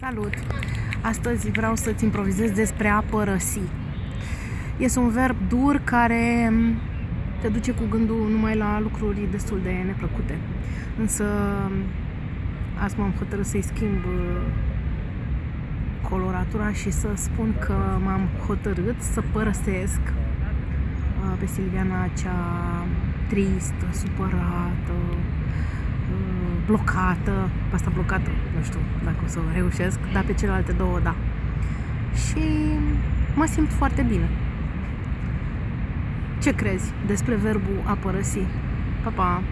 Salut! Astăzi vreau să-ți improvizez despre a părăsi. Este un verb dur care te duce cu gândul numai la lucruri destul de neplăcute. Însă azi m-am hotărât să-i schimb uh, coloratura și să spun că m-am hotărât să părăsesc uh, pe Silviana cea tristă, supărată, blocată, pe asta blocată, nu știu dacă o să reușesc, dar pe celelalte două, da. Și mă simt foarte bine. Ce crezi despre verbul a părăsi? Pa, pa!